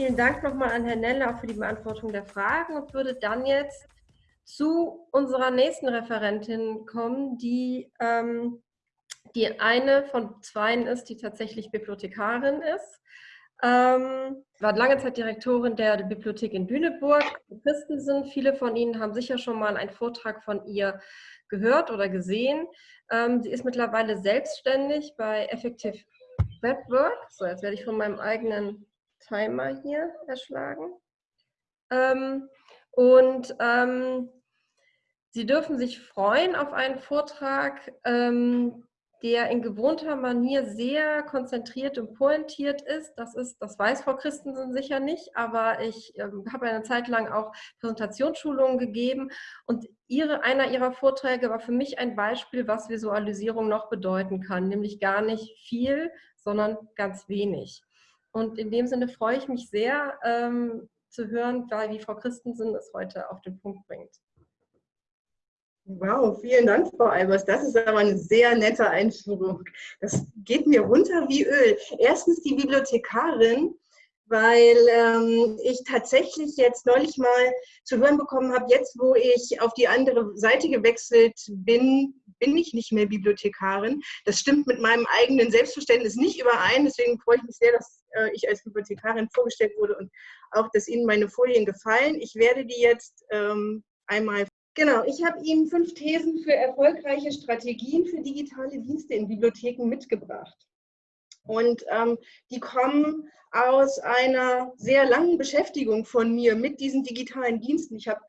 vielen Dank nochmal an Herrn Nelle auch für die Beantwortung der Fragen und würde dann jetzt zu unserer nächsten Referentin kommen, die ähm, die eine von zweien ist, die tatsächlich Bibliothekarin ist. Ähm, war lange Zeit Direktorin der Bibliothek in Lüneburg. Christensen, viele von Ihnen haben sicher schon mal einen Vortrag von ihr gehört oder gesehen. Ähm, sie ist mittlerweile selbstständig bei Effective Webwork. So, jetzt werde ich von meinem eigenen Timer hier erschlagen. Ähm, und ähm, Sie dürfen sich freuen auf einen Vortrag, ähm, der in gewohnter Manier sehr konzentriert und pointiert ist. Das ist, das weiß Frau Christensen sicher nicht, aber ich ähm, habe eine Zeit lang auch Präsentationsschulungen gegeben und ihre, einer ihrer Vorträge war für mich ein Beispiel, was Visualisierung noch bedeuten kann, nämlich gar nicht viel, sondern ganz wenig. Und in dem Sinne freue ich mich sehr ähm, zu hören, wie Frau Christensen es heute auf den Punkt bringt. Wow, vielen Dank, Frau Albers. Das ist aber eine sehr nette Einführung. Das geht mir runter wie Öl. Erstens die Bibliothekarin, weil ähm, ich tatsächlich jetzt neulich mal zu hören bekommen habe, jetzt wo ich auf die andere Seite gewechselt bin, bin ich nicht mehr Bibliothekarin. Das stimmt mit meinem eigenen Selbstverständnis nicht überein. Deswegen freue ich mich sehr, dass äh, ich als Bibliothekarin vorgestellt wurde und auch, dass Ihnen meine Folien gefallen. Ich werde die jetzt ähm, einmal Genau, ich habe Ihnen fünf Thesen für erfolgreiche Strategien für digitale Dienste in Bibliotheken mitgebracht. Und ähm, die kommen aus einer sehr langen Beschäftigung von mir mit diesen digitalen Diensten. Ich habe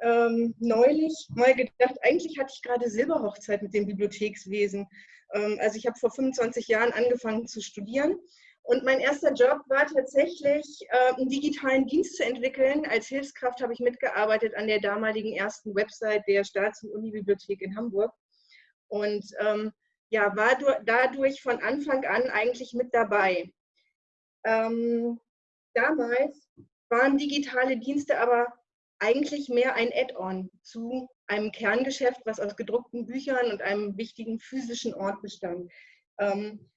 ähm, neulich mal gedacht, eigentlich hatte ich gerade Silberhochzeit mit dem Bibliothekswesen. Ähm, also ich habe vor 25 Jahren angefangen zu studieren und mein erster Job war tatsächlich, äh, einen digitalen Dienst zu entwickeln. Als Hilfskraft habe ich mitgearbeitet an der damaligen ersten Website der Staats- und Unibibliothek in Hamburg. Und ähm, ja, war dadurch von Anfang an eigentlich mit dabei. Ähm, damals waren digitale Dienste aber eigentlich mehr ein Add-on zu einem Kerngeschäft, was aus gedruckten Büchern und einem wichtigen physischen Ort bestand. Ähm,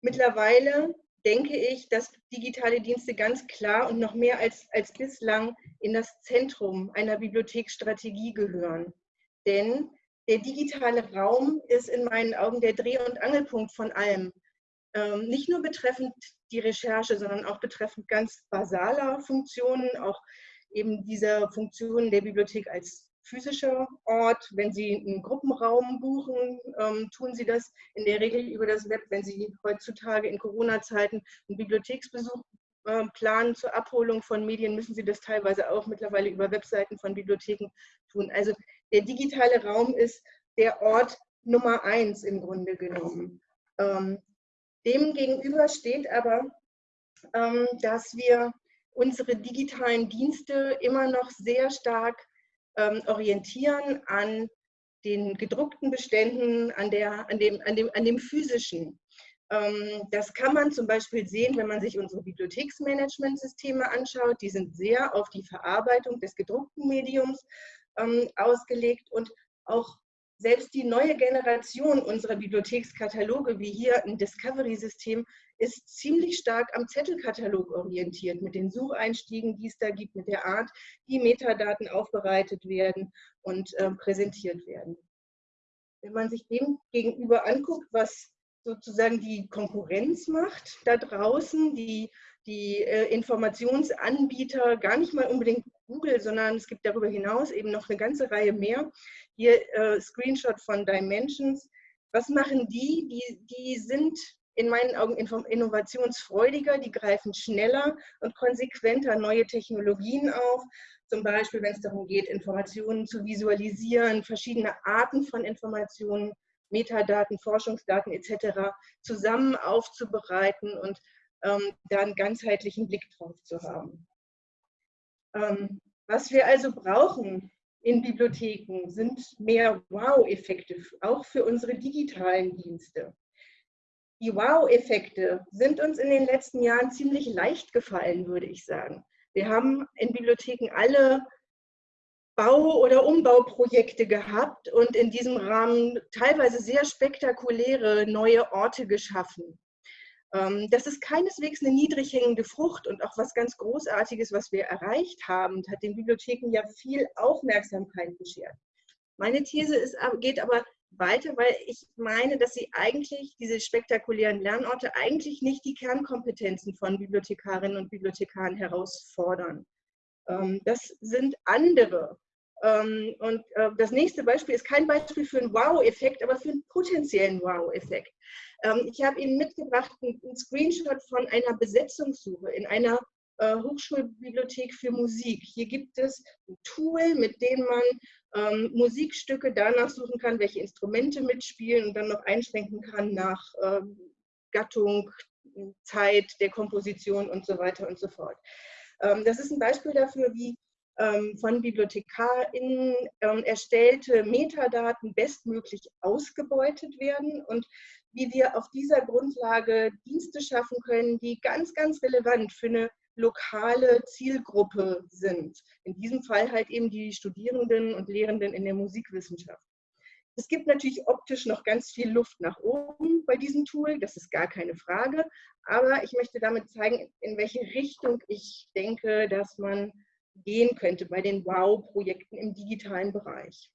mittlerweile denke ich, dass digitale Dienste ganz klar und noch mehr als, als bislang in das Zentrum einer Bibliotheksstrategie gehören. Denn der digitale Raum ist in meinen Augen der Dreh- und Angelpunkt von allem. Ähm, nicht nur betreffend die Recherche, sondern auch betreffend ganz basaler Funktionen, auch eben dieser Funktionen der Bibliothek als physischer Ort. Wenn Sie einen Gruppenraum buchen, ähm, tun Sie das in der Regel über das Web. Wenn Sie heutzutage in Corona-Zeiten einen Bibliotheksbesuch äh, planen zur Abholung von Medien, müssen Sie das teilweise auch mittlerweile über Webseiten von Bibliotheken tun. Also der digitale Raum ist der Ort Nummer eins im Grunde genommen. Ähm, dem steht aber, ähm, dass wir unsere digitalen Dienste immer noch sehr stark ähm, orientieren an den gedruckten Beständen, an, der, an, dem, an, dem, an dem physischen. Ähm, das kann man zum Beispiel sehen, wenn man sich unsere Bibliotheksmanagementsysteme anschaut. Die sind sehr auf die Verarbeitung des gedruckten Mediums ähm, ausgelegt und auch selbst die neue Generation unserer Bibliothekskataloge, wie hier ein Discovery-System, ist ziemlich stark am Zettelkatalog orientiert, mit den Sucheinstiegen, die es da gibt, mit der Art, wie Metadaten aufbereitet werden und äh, präsentiert werden. Wenn man sich dem gegenüber anguckt, was sozusagen die Konkurrenz macht da draußen, die, die äh, Informationsanbieter, gar nicht mal unbedingt Google, sondern es gibt darüber hinaus eben noch eine ganze Reihe mehr. Hier äh, Screenshot von Dimensions. Was machen die? Die, die sind in meinen Augen innovationsfreudiger, die greifen schneller und konsequenter neue Technologien auf. Zum Beispiel, wenn es darum geht, Informationen zu visualisieren, verschiedene Arten von Informationen, Metadaten, Forschungsdaten etc. zusammen aufzubereiten und ähm, da einen ganzheitlichen Blick drauf zu haben. Ähm, was wir also brauchen in Bibliotheken sind mehr Wow-Effekte, auch für unsere digitalen Dienste die Wow-Effekte sind uns in den letzten Jahren ziemlich leicht gefallen, würde ich sagen. Wir haben in Bibliotheken alle Bau- oder Umbauprojekte gehabt und in diesem Rahmen teilweise sehr spektakuläre neue Orte geschaffen. Ähm, das ist keineswegs eine niedrig hängende Frucht und auch was ganz Großartiges, was wir erreicht haben und hat den Bibliotheken ja viel Aufmerksamkeit beschert. Meine These ist, geht aber weiter, weil ich meine, dass sie eigentlich, diese spektakulären Lernorte, eigentlich nicht die Kernkompetenzen von Bibliothekarinnen und Bibliothekaren herausfordern. Ähm, das sind andere. Ähm, und äh, das nächste Beispiel ist kein Beispiel für einen Wow-Effekt, aber für einen potenziellen Wow-Effekt. Ähm, ich habe Ihnen mitgebracht einen Screenshot von einer Besetzungssuche in einer äh, Hochschulbibliothek für Musik. Hier gibt es ein Tool, mit dem man ähm, Musikstücke danach suchen kann, welche Instrumente mitspielen und dann noch einschränken kann nach ähm, Gattung, Zeit der Komposition und so weiter und so fort. Das ist ein Beispiel dafür, wie von BibliothekarInnen erstellte Metadaten bestmöglich ausgebeutet werden und wie wir auf dieser Grundlage Dienste schaffen können, die ganz, ganz relevant für eine lokale Zielgruppe sind. In diesem Fall halt eben die Studierenden und Lehrenden in der Musikwissenschaft. Es gibt natürlich optisch noch ganz viel Luft nach oben bei diesem Tool, das ist gar keine Frage. Aber ich möchte damit zeigen, in welche Richtung ich denke, dass man gehen könnte bei den Wow-Projekten im digitalen Bereich.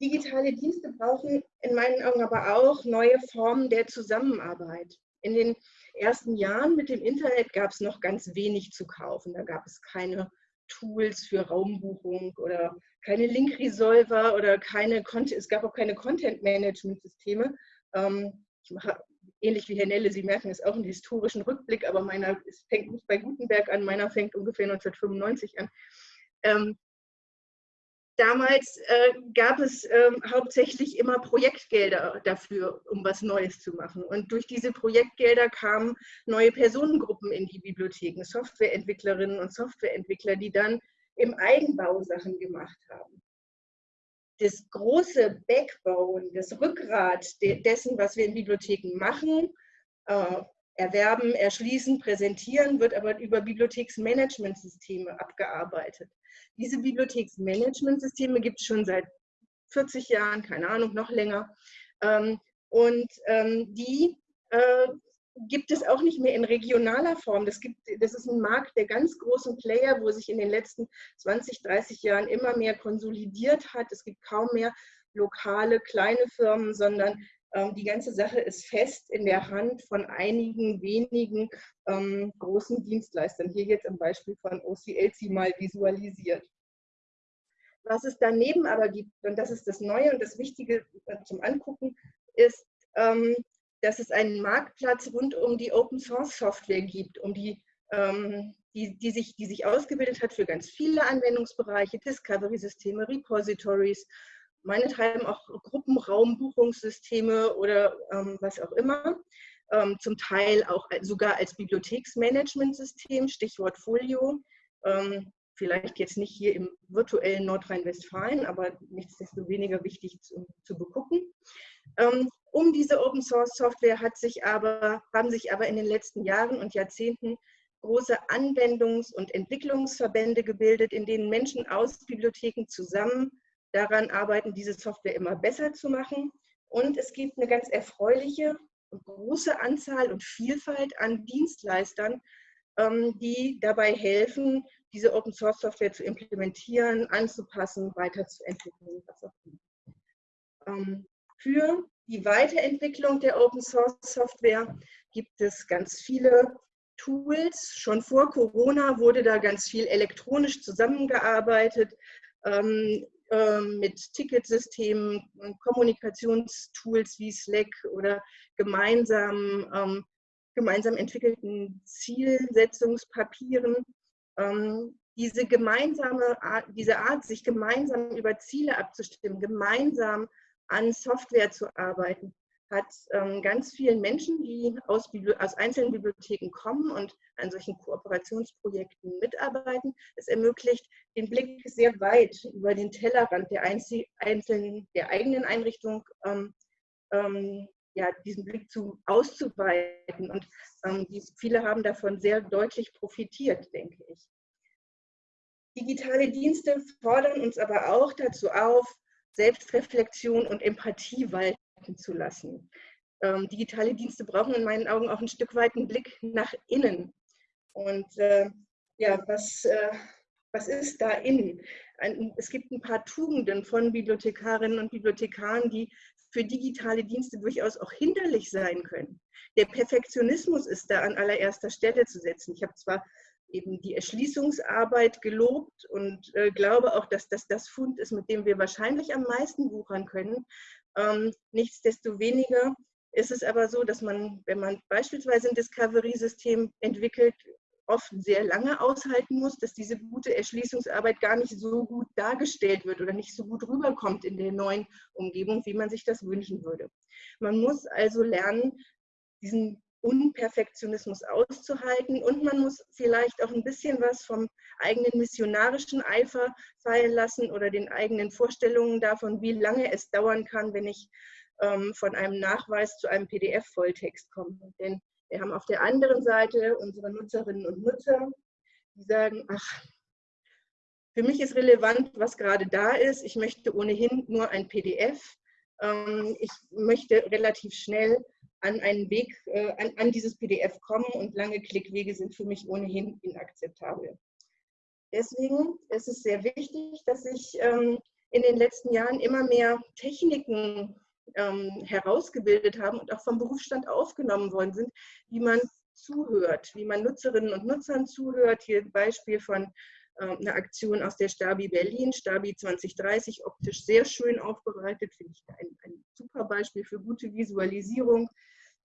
Digitale Dienste brauchen in meinen Augen aber auch neue Formen der Zusammenarbeit. In den ersten Jahren mit dem Internet gab es noch ganz wenig zu kaufen. Da gab es keine Tools für Raumbuchung oder keine Link-Resolver oder keine, es gab auch keine Content-Management-Systeme. Ähm, ich mache ähnlich wie Herr Nelle, Sie merken es auch einen historischen Rückblick, aber meiner es fängt nicht bei Gutenberg an, meiner fängt ungefähr 1995 an. Damals äh, gab es äh, hauptsächlich immer Projektgelder dafür, um was Neues zu machen. Und durch diese Projektgelder kamen neue Personengruppen in die Bibliotheken, Softwareentwicklerinnen und Softwareentwickler, die dann im Eigenbau Sachen gemacht haben das große Backbone, das Rückgrat dessen, was wir in Bibliotheken machen, äh, erwerben, erschließen, präsentieren, wird aber über Bibliotheksmanagementsysteme abgearbeitet. Diese Bibliotheksmanagementsysteme gibt es schon seit 40 Jahren, keine Ahnung, noch länger. Ähm, und ähm, die äh, gibt es auch nicht mehr in regionaler Form. Das, gibt, das ist ein Markt der ganz großen Player, wo sich in den letzten 20, 30 Jahren immer mehr konsolidiert hat. Es gibt kaum mehr lokale kleine Firmen, sondern die ganze Sache ist fest in der Hand von einigen wenigen ähm, großen Dienstleistern. Hier jetzt am Beispiel von OCLC mal visualisiert. Was es daneben aber gibt, und das ist das Neue und das Wichtige äh, zum Angucken, ist, ähm, dass es einen Marktplatz rund um die Open Source Software gibt, um die, ähm, die, die, sich, die sich ausgebildet hat für ganz viele Anwendungsbereiche, Discovery-Systeme, Repositories, meinethalben auch Gruppenraumbuchungssysteme oder ähm, was auch immer. Ähm, zum Teil auch sogar als Bibliotheksmanagementsystem, Stichwort Folio. Ähm, vielleicht jetzt nicht hier im virtuellen Nordrhein-Westfalen, aber nichtsdestoweniger wichtig zu, zu begucken. Ähm, um diese Open Source Software hat sich aber, haben sich aber in den letzten Jahren und Jahrzehnten große Anwendungs- und Entwicklungsverbände gebildet, in denen Menschen aus Bibliotheken zusammen daran arbeiten, diese Software immer besser zu machen. Und es gibt eine ganz erfreuliche und große Anzahl und Vielfalt an Dienstleistern, ähm, die dabei helfen, diese Open Source Software zu implementieren, anzupassen, weiterzuentwickeln, was auch immer. Ähm, für die Weiterentwicklung der Open Source Software gibt es ganz viele Tools. Schon vor Corona wurde da ganz viel elektronisch zusammengearbeitet ähm, äh, mit Ticketsystemen, Kommunikationstools wie Slack oder gemeinsam, ähm, gemeinsam entwickelten Zielsetzungspapieren. Ähm, diese gemeinsame Art, diese Art, sich gemeinsam über Ziele abzustimmen, gemeinsam an Software zu arbeiten, hat ähm, ganz vielen Menschen, die aus, aus, einzelnen Bibliotheken kommen und an solchen Kooperationsprojekten mitarbeiten. Es ermöglicht den Blick sehr weit über den Tellerrand der einzelnen, der eigenen Einrichtung, ähm, ähm, ja, diesen Blick zu, auszuweiten. Und ähm, die, viele haben davon sehr deutlich profitiert, denke ich. Digitale Dienste fordern uns aber auch dazu auf, Selbstreflexion und Empathie walten zu lassen. ähm, digitale Dienste brauchen in meinen Augen auch ein Stück weit einen Blick nach innen. Und äh, ja, was, äh, was ist da innen? Ein, es gibt ein paar Tugenden von Bibliothekarinnen und Bibliothekaren, die für digitale Dienste durchaus auch hinderlich sein können. Der Perfektionismus ist da an allererster Stelle zu setzen. Ich habe zwar eben die Erschließungsarbeit gelobt und äh, glaube auch, dass das das Fund ist, mit dem wir wahrscheinlich am meisten wuchern können. Ähm, nichtsdestoweniger ist es aber so, dass man, wenn man beispielsweise ein Discovery-System entwickelt, oft sehr lange aushalten muss, dass diese gute Erschließungsarbeit gar nicht so gut dargestellt wird oder nicht so gut rüberkommt in der neuen Umgebung, wie man sich das wünschen würde. Man muss also lernen, diesen Unperfektionismus auszuhalten und man muss vielleicht auch ein bisschen was vom eigenen missionarischen Eifer fallen lassen oder den eigenen Vorstellungen davon, wie lange es dauern kann, wenn ich ähm, von einem Nachweis zu einem PDF-Volltext komme. Denn wir haben auf der anderen Seite unsere Nutzerinnen und Nutzer, die sagen, ach, für mich ist relevant, was gerade da ist. Ich möchte ohnehin nur ein PDF. Ähm, ich möchte relativ schnell an einen Weg, äh, an, an dieses PDF kommen und lange Klickwege sind für mich ohnehin inakzeptabel. Deswegen ist es sehr wichtig, dass ich ähm, in den letzten Jahren immer mehr Techniken ähm, herausgebildet haben und auch vom Berufsstand aufgenommen worden sind, wie man zuhört, wie man Nutzerinnen und Nutzern zuhört. Hier ein Beispiel von äh, einer Aktion aus der Stabi Berlin, Stabi 2030, optisch sehr schön aufbereitet, finde ich ein, ein, super Beispiel für gute Visualisierung.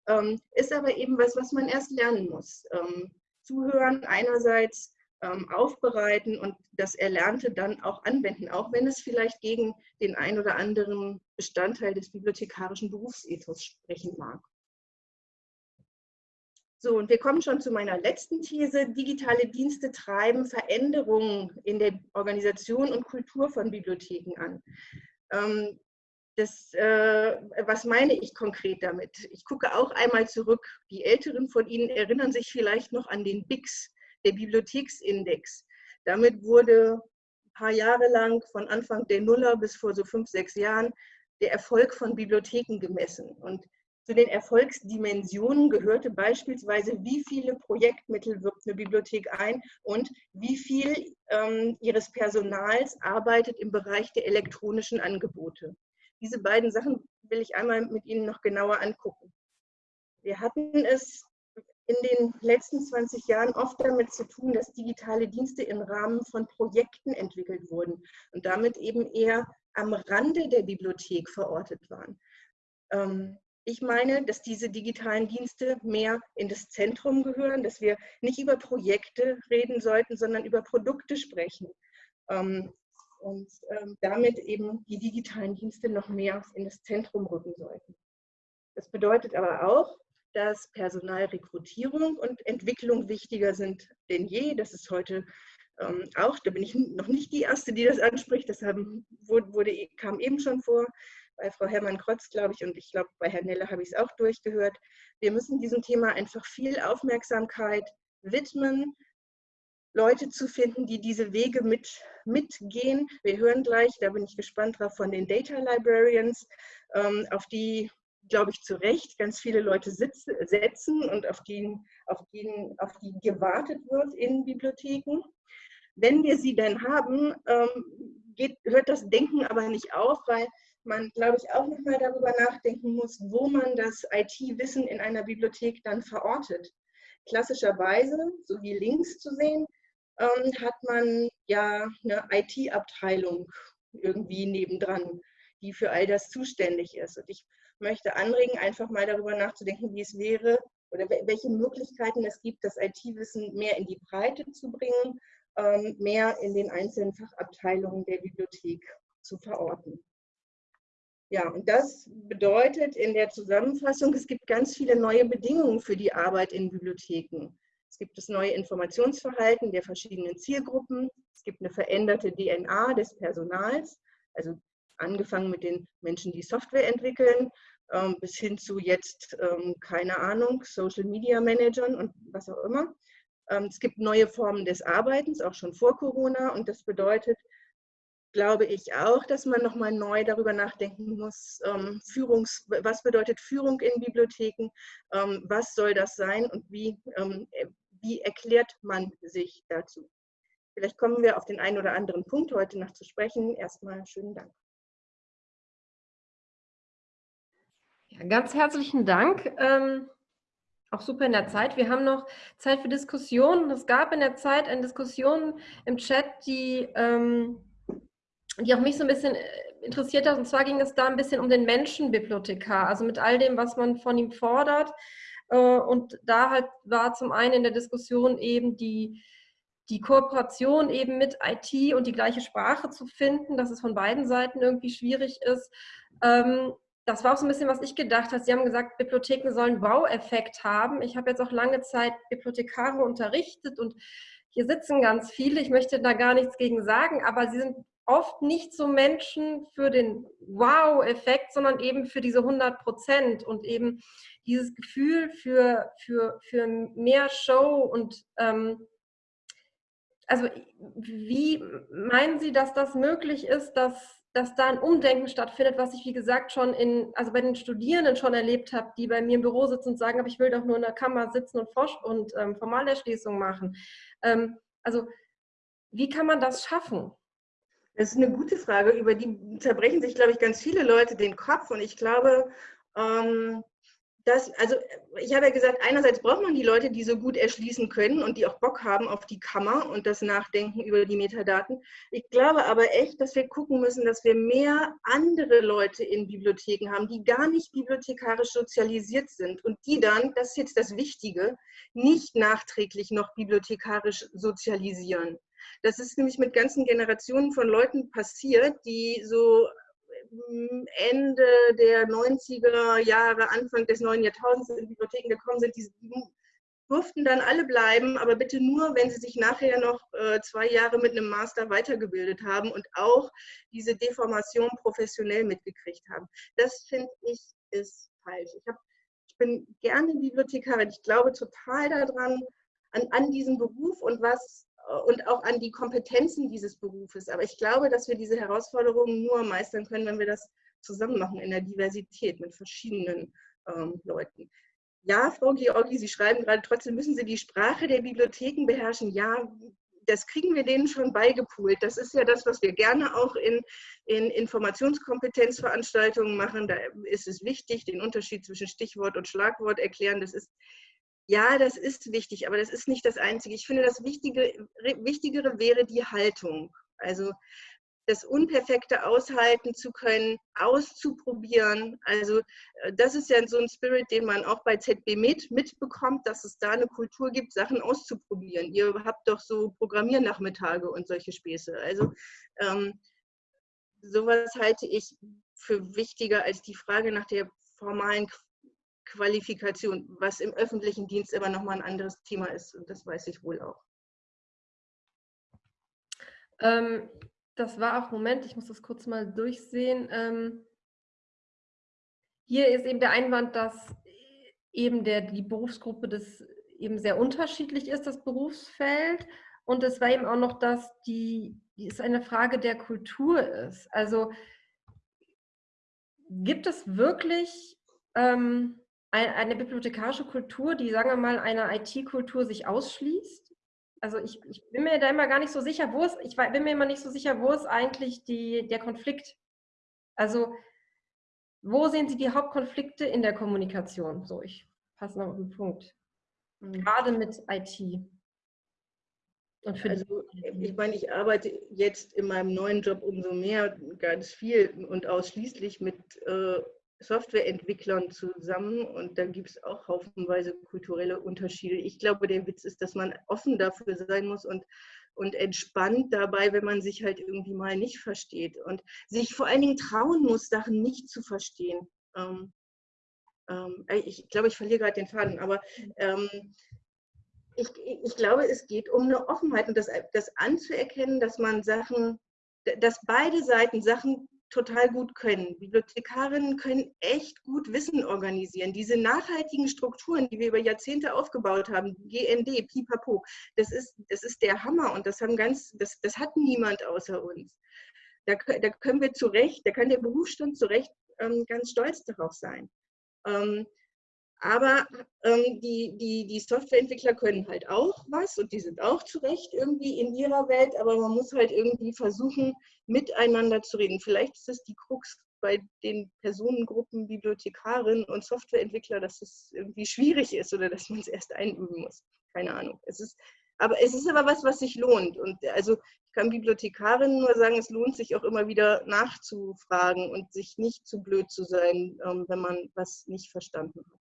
Ähm, ist aber eben was, was man erst lernen muss. Ähm, zuhören einerseits, ähm, aufbereiten und das Erlernte dann auch anwenden, auch wenn es vielleicht gegen den ein oder anderen Bestandteil des bibliothekarischen Berufsethos sprechen mag. So, und wir kommen schon zu meiner letzten These. Digitale Dienste treiben Veränderungen in der Organisation und Kultur von Bibliotheken an. Ähm, das, äh, was meine ich konkret damit? Ich gucke auch einmal zurück. Die Älteren von Ihnen erinnern sich vielleicht noch an den BIX, der Bibliotheksindex. Damit wurde ein paar Jahre lang, von Anfang der Nuller bis vor so fünf, sechs Jahren, der Erfolg von Bibliotheken gemessen. Und zu den Erfolgsdimensionen gehörte beispielsweise, wie viele Projektmittel wirbt eine Bibliothek ein und wie viel ähm, ihres Personals arbeitet im Bereich der elektronischen Angebote. Diese beiden Sachen will ich einmal mit Ihnen noch genauer angucken. Wir hatten es in den letzten 20 Jahren oft damit zu tun, dass digitale Dienste im Rahmen von Projekten entwickelt wurden und damit eben eher am Rande der Bibliothek verortet waren. Ähm, ich meine, dass diese digitalen Dienste mehr in das Zentrum gehören, dass wir nicht über Projekte reden sollten, sondern über Produkte sprechen. Ähm, und ähm, damit eben die digitalen Dienste noch mehr in das Zentrum rücken sollten. Das bedeutet aber auch, dass Personalrekrutierung und Entwicklung wichtiger sind denn je. Das ist heute ähm, auch, da bin ich noch nicht die Erste, die das anspricht. Das wurde, kam eben schon vor bei Frau Herrmann-Krotz, glaube ich, und ich glaube, bei Herrn Nelle habe ich es auch durchgehört. Wir müssen diesem Thema einfach viel Aufmerksamkeit widmen, Leute zu finden, die diese Wege mit, mitgehen. Wir hören gleich, da bin ich gespannt drauf, von den Data Librarians, ähm, auf die glaube ich, zu Recht ganz viele Leute sitzen, setzen und auf die, auf, die, auf die gewartet wird in Bibliotheken. Wenn wir sie denn haben, ähm, geht, hört das Denken aber nicht auf, weil man, glaube ich, auch nochmal darüber nachdenken muss, wo man das IT-Wissen in einer Bibliothek dann verortet. Klassischerweise, so wie links zu sehen, ähm, hat man ja eine IT-Abteilung irgendwie nebendran, die für all das zuständig ist. Und ich möchte anregen, einfach mal darüber nachzudenken, wie es wäre oder welche Möglichkeiten es gibt, das IT-Wissen mehr in die Breite zu bringen, ähm, mehr in den einzelnen Fachabteilungen der Bibliothek zu verorten. Ja, und das bedeutet in der Zusammenfassung, es gibt ganz viele neue Bedingungen für die Arbeit in Bibliotheken. Es gibt das neue Informationsverhalten der verschiedenen Zielgruppen. Es gibt eine veränderte DNA des Personals, also angefangen mit den Menschen, die Software entwickeln, ähm, bis hin zu jetzt, ähm, keine Ahnung, Social Media Managern und was auch immer. Ähm, es gibt neue Formen des Arbeitens, auch schon vor Corona. Und das bedeutet, glaube ich auch, dass man nochmal neu darüber nachdenken muss, ähm, Führungs, was bedeutet Führung in Bibliotheken, ähm, was soll das sein und wie, ähm, wie erklärt man sich dazu. Vielleicht kommen wir auf den einen oder anderen Punkt heute noch zu sprechen. Erstmal schönen Dank. Ja, ganz herzlichen Dank. Ähm, auch super in der Zeit. Wir haben noch Zeit für Diskussionen. Es gab in der Zeit eine Diskussion im Chat, die, ähm, die auch mich so ein bisschen äh, interessiert hat. Und zwar ging es da ein bisschen um den Menschenbibliothekar, also mit all dem, was man von ihm fordert. Äh, und da halt war zum einen in der Diskussion eben die, die Kooperation eben mit IT und die gleiche Sprache zu finden, dass es von beiden Seiten irgendwie schwierig ist. Ähm, das war auch so ein bisschen, was ich gedacht habe. Sie haben gesagt, Bibliotheken sollen Wow-Effekt haben. Ich habe jetzt auch lange Zeit Bibliothekare unterrichtet und hier sitzen ganz viele. Ich möchte da gar nichts gegen sagen, aber sie sind oft nicht so Menschen für den Wow-Effekt, sondern eben für diese 100 Prozent und eben dieses Gefühl für, für, für mehr Show und ähm, also wie meinen Sie, dass das möglich ist, dass dass da ein Umdenken stattfindet, was ich, wie gesagt, schon in, also bei den Studierenden schon erlebt habe, die bei mir im Büro sitzen und sagen, aber ich will doch nur in der Kammer sitzen und, und ähm, Formalerschließung machen. Ähm, also wie kann man das schaffen? Das ist eine gute Frage, über die zerbrechen sich, glaube ich, ganz viele Leute den Kopf. Und ich glaube, ähm, das, also ich habe ja gesagt, einerseits braucht man die Leute, die so gut erschließen können und die auch Bock haben auf die Kammer und das Nachdenken über die Metadaten. Ich glaube aber echt, dass wir gucken müssen, dass wir mehr andere Leute in Bibliotheken haben, die gar nicht bibliothekarisch sozialisiert sind und die dann, das ist jetzt das Wichtige, nicht nachträglich noch bibliothekarisch sozialisieren. Das ist nämlich mit ganzen Generationen von Leuten passiert, die so Ende der 90er Jahre, Anfang des neuen Jahrtausends in Bibliotheken gekommen sind, die durften dann alle bleiben, aber bitte nur, wenn sie sich nachher noch äh, zwei Jahre mit einem Master weitergebildet haben und auch diese Deformation professionell mitgekriegt haben. Das finde ich ist falsch. Ich, hab, ich bin gerne Bibliothekarin. Ich glaube total daran, an, an diesem Beruf und was und auch an die Kompetenzen dieses Berufes. Aber ich glaube, dass wir diese Herausforderungen nur meistern können, wenn wir das zusammen machen in der Diversität mit verschiedenen ähm, Leuten. Ja, Frau Georgi, Sie schreiben gerade, trotzdem müssen Sie die Sprache der Bibliotheken beherrschen. Ja, das kriegen wir denen schon beigepult. Das ist ja das, was wir gerne auch in, in Informationskompetenzveranstaltungen machen. Da ist es wichtig, den Unterschied zwischen Stichwort und Schlagwort erklären. Das ist ja, das ist wichtig, aber das ist nicht das Einzige. Ich finde, das Wichtige, Wichtigere wäre die Haltung. Also das Unperfekte aushalten zu können, auszuprobieren. Also äh, das ist ja so ein Spirit, den man auch bei ZB mit mitbekommt, dass es da eine Kultur gibt, Sachen auszuprobieren. Ihr habt doch so Programmiernachmittage und solche Späße. Also ähm, sowas halte ich für wichtiger als die Frage nach der formalen Qualifikation, was im öffentlichen Dienst immer noch mal ein anderes Thema ist und das weiß ich wohl auch. Ähm, das war auch, Moment, ich muss das kurz mal durchsehen. Ähm, hier ist eben der Einwand, dass eben der, die Berufsgruppe das eben sehr unterschiedlich ist, das Berufsfeld. Und es war eben auch noch, dass die, die ist eine Frage der Kultur ist. Also gibt es wirklich ähm, eine bibliothekarische Kultur, die, sagen wir mal, einer IT-Kultur sich ausschließt? Also ich, ich, bin mir da immer gar nicht so sicher, wo es, ich bin mir immer nicht so sicher, wo ist eigentlich die, der Konflikt? Also wo sehen Sie die Hauptkonflikte in der Kommunikation? So, ich passe noch auf den Punkt. Mhm. Gerade mit IT. also, ich meine, ich arbeite jetzt in meinem neuen Job umso mehr ganz viel und ausschließlich mit äh, Softwareentwicklern zusammen und da gibt es auch haufenweise kulturelle Unterschiede. Ich glaube, der Witz ist, dass man offen dafür sein muss und, und entspannt dabei, wenn man sich halt irgendwie mal nicht versteht und sich vor allen Dingen trauen muss, Sachen nicht zu verstehen. Ähm, ähm, ich glaube, ich verliere gerade den Faden, aber ähm, ich, ich, glaube, es geht um eine Offenheit und das, das anzuerkennen, dass man Sachen, dass beide Seiten Sachen total gut können. Bibliothekarinnen können echt gut Wissen organisieren. Diese nachhaltigen Strukturen, die wir über Jahrzehnte aufgebaut haben, GND, Pipapo, das ist, das ist der Hammer und das haben ganz, das, das hat niemand außer uns. Da, da können wir zu Recht, da kann der Berufsstand zu Recht ähm, ganz stolz darauf sein. Ähm, aber ähm, die, die, die Softwareentwickler können halt auch was und die sind auch zu Recht irgendwie in ihrer Welt, aber man muss halt irgendwie versuchen, miteinander zu reden. Vielleicht ist es die Krux bei den Personengruppen Bibliothekarin und Softwareentwickler, dass es irgendwie schwierig ist oder dass man es erst einüben muss. Keine Ahnung. Es ist, aber es ist aber was, was sich lohnt. Und also ich kann Bibliothekarin nur sagen, es lohnt sich auch immer wieder nachzufragen und sich nicht zu blöd zu sein, ähm, wenn man was nicht verstanden hat.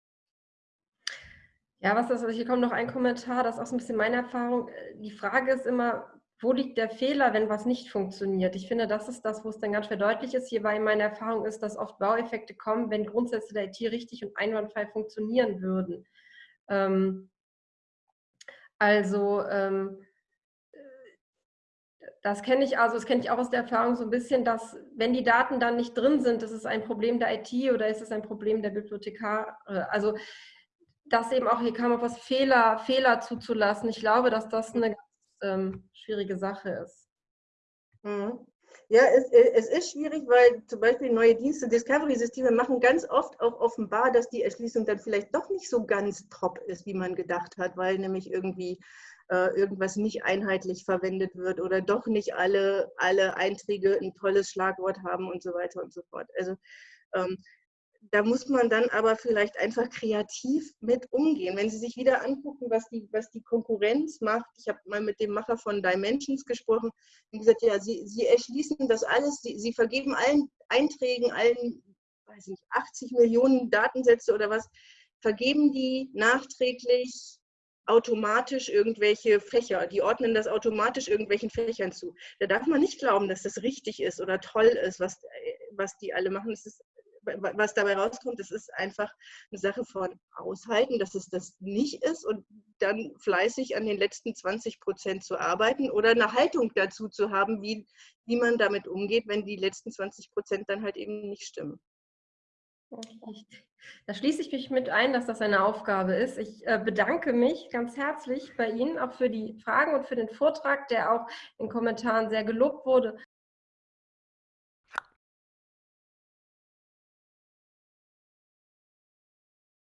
Ja, was ist, hier kommt noch ein Kommentar, das ist auch so ein bisschen meine Erfahrung. Die Frage ist immer, wo liegt der Fehler, wenn was nicht funktioniert? Ich finde, das ist das, wo es dann ganz verdeutlicht ist. Hierbei meine Erfahrung ist, dass oft Baueffekte kommen, wenn Grundsätze der IT richtig und einwandfrei funktionieren würden. Ähm, also ähm, das kenne ich also, das kenne ich auch aus der Erfahrung so ein bisschen, dass wenn die Daten dann nicht drin sind, ist es ein Problem der IT oder ist es ein Problem der Bibliothekar. Also dass eben auch hier kam auf was Fehler, Fehler zuzulassen. Ich glaube, dass das eine ganz ähm, schwierige Sache ist. Mhm. Ja, es, es, ist schwierig, weil zum Beispiel neue Dienste, Discovery-Systeme machen ganz oft auch offenbar, dass die Erschließung dann vielleicht doch nicht so ganz top ist, wie man gedacht hat, weil nämlich irgendwie äh, irgendwas nicht einheitlich verwendet wird oder doch nicht alle, alle Einträge ein tolles Schlagwort haben und so weiter und so fort. Also ähm, da muss man dann aber vielleicht einfach kreativ mit umgehen. Wenn Sie sich wieder angucken, was die, was die Konkurrenz macht, ich habe mal mit dem Macher von Dimensions gesprochen und gesagt, ja, sie, sie erschließen das alles, sie, sie vergeben allen Einträgen, allen, weiß nicht, 80 Millionen Datensätze oder was, vergeben die nachträglich automatisch irgendwelche Fächer, die ordnen das automatisch irgendwelchen Fächern zu. Da darf man nicht glauben, dass das richtig ist oder toll ist, was, was die alle machen. Es ist was dabei rauskommt, das ist einfach eine Sache von aushalten, dass es das nicht ist und dann fleißig an den letzten 20 Prozent zu arbeiten oder eine Haltung dazu zu haben, wie, wie man damit umgeht, wenn die letzten 20 Prozent dann halt eben nicht stimmen. Da schließe ich mich mit ein, dass das eine Aufgabe ist. Ich äh, bedanke mich ganz herzlich bei Ihnen auch für die Fragen und für den Vortrag, der auch in Kommentaren sehr gelobt wurde.